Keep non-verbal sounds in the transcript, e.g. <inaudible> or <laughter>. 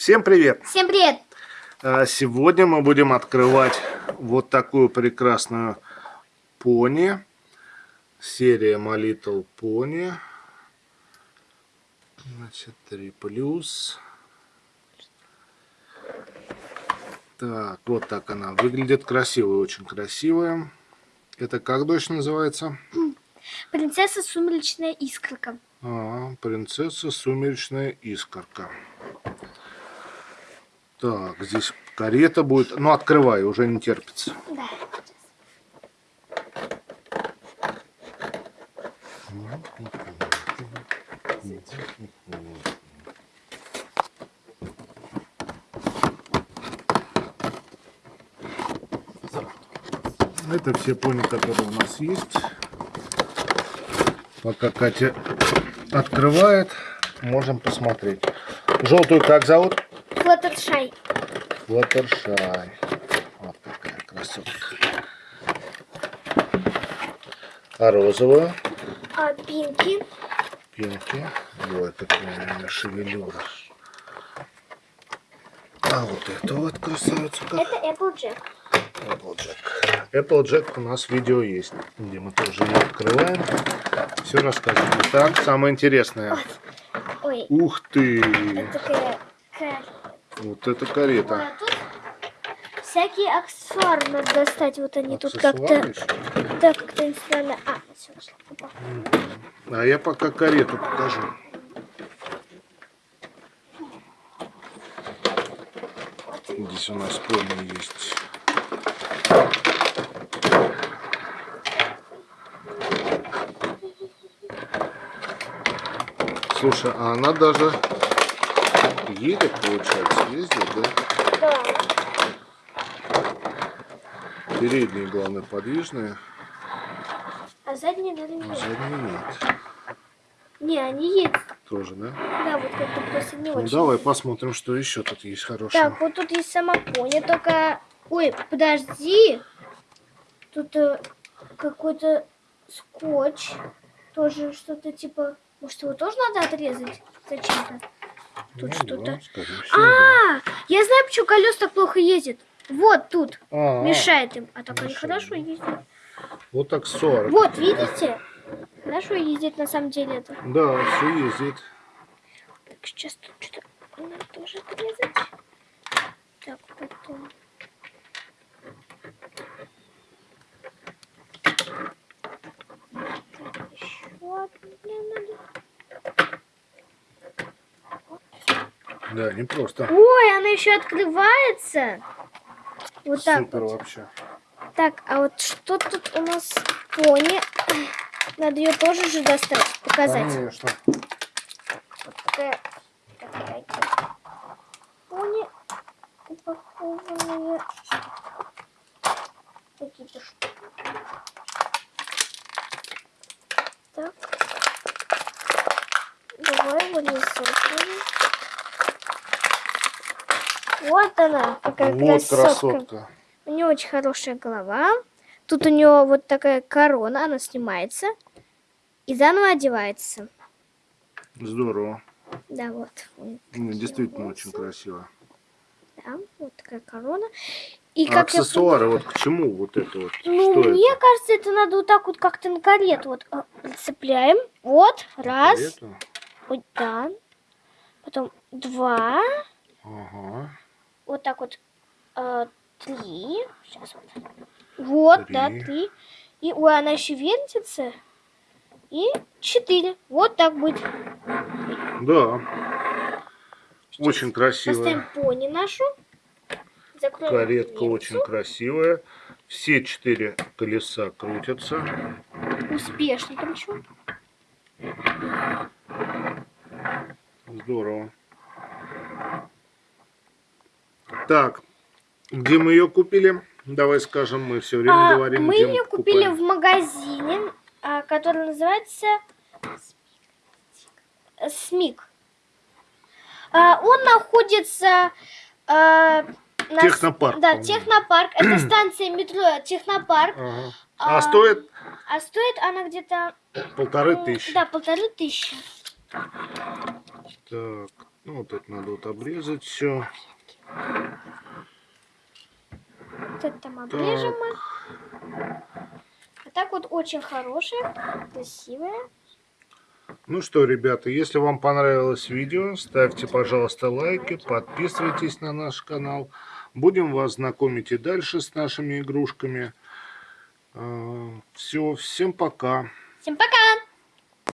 Всем привет! Всем привет! А, сегодня мы будем открывать вот такую прекрасную пони. Серия My Little Pony. Значит, 3 плюс. Так, вот так она выглядит. Красивая, очень красивая. Это как дочь называется? Принцесса Сумеречная Искорка. А, принцесса Сумеречная Искорка. Так, здесь карета будет. Ну, открывай, уже не терпится. Да. Это все пони, которые у нас есть. Пока Катя открывает, можем посмотреть. Желтую как зовут? Флаттершай. Флаттершай. Вот такая красотка. А розовую? А пинки. Пинки. Вот такая шевелюра. А вот это вот красавица. Это Applejack. Applejack. Applejack у нас видео есть, где мы тоже ее открываем. Все расскажем. Так, самое интересное. Ой. Ух ты! Это такая. Вот это карета. А тут всякие аксессуары надо достать. Вот они тут как-то... Да, как-то не странно. А, все. Опа. А я пока карету покажу. Здесь у нас пони есть. Слушай, а она даже едет, получается, ездит, да? Да. Передние, главное, подвижные, А задние надо а не задние нет. Не, они есть. Тоже, да? Да, вот как-то просто не Ну, очень. давай посмотрим, что еще тут есть хорошего. Так, вот тут есть сама пони, только... Ой, подожди. Тут э, какой-то скотч. Тоже что-то типа... Может, его тоже надо отрезать? Зачем-то? Тут Ну что-то... А, я знаю, почему колес так плохо ездит. Вот тут. А, Мешает им. А так они хорошо ездят. Вот так 40. Вот, видите? Хорошо ездит на самом деле это. Да, все ездит. Так, сейчас тут что-то надо тоже отрезать. Так, потом... Еще одну надо. Да, не просто. Ой, она еще открывается. Вот так Супер вот. вообще. Так, а вот что тут у нас пони? Надо ее тоже же достать, показать. Конечно. Вот такая, такая пони упакованные какие-то штуки. Так. Давай не Вот она, какая вот красотка. красотка. У нее очень хорошая голова. Тут у нее вот такая корона, она снимается и заново одевается. Здорово. Да, вот. Ну, такие действительно волосы. очень красиво. Да, вот такая корона. И А как я аксессуары, вот к чему вот это вот? Ну, Что мне это? кажется, это надо вот так вот как-то на карету вот а, прицепляем. Вот, раз, Карета? вот, да. Потом два, Ага. Вот так вот э, три. Сейчас вот. Вот, да, Три. три. И, ой, она еще вертится. И четыре. Вот так будет. Да. Очень красивая. Поставим пони нашу. Закроем Каретка дверцу. очень красивая. Все четыре колеса крутятся. Успешно причем. Здорово. Так, где мы ее купили? Давай скажем, мы все время А, говорим, мы ее купили в магазине, а, который называется Смик. А, он находится а, на Технопарк, Да, технопарк. Это <clears throat> станция метро Технопарк. Ага. А, А стоит А стоит она где-то... полторы м, тысячи. Да, полторы тысячи. Так, Ну, вот это надо вот обрезать все. Вот это там обрежем мы. А так вот очень хорошие, красивые. Ну что, ребята, если вам понравилось видео, ставьте, пожалуйста, лайки, подписывайтесь на наш канал. Будем вас знакомить и дальше с нашими игрушками. Все, всем пока. Всем пока!